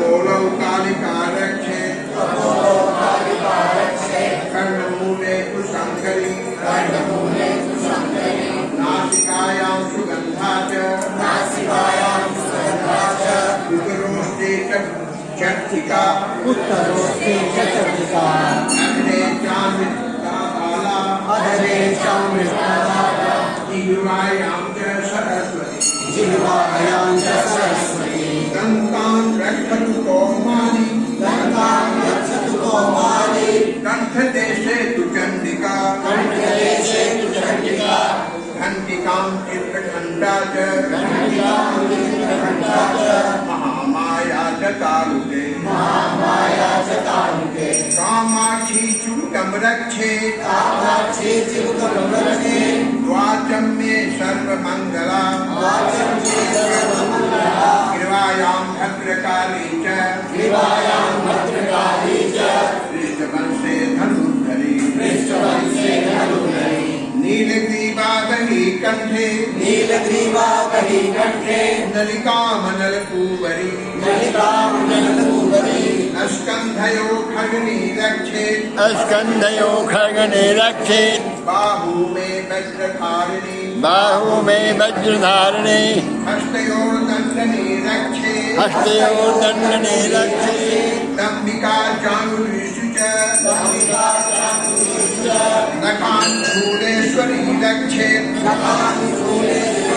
कपोलौ कालिका रक्षे कर्णमूले कुशङ्करी नासिकायां च उदरोष्टे च चर्चिका उत्तरोस्ते चर्चिका अग्ने चामृताला अधरे चामृतला जिह्वायां च घण्टिकां चित्रखण्डा च महामाया च तालुके माया च कामाक्षी रक्षे कामाक्षी मे सर्वमङ्गला। सर्वमङ्गला गिर्वायां भद्रकाली च। कण्ठे नीलग्रीवा कहि कण्ठे नलिकामनलपूवरी। नलिकां जनकूवरी स्कन्धयो खगनी रक्षे। स्कन्धयो खगने रक्षेत् बाहू मे वज्रधारिणी। बाहु मे वज्रधारणे। हस्तयोर्दण्डने रक्षे। हस्तयोर्दण्डने रक्षेत् दम्बिका च। नखान् ईश्वरी रक्षे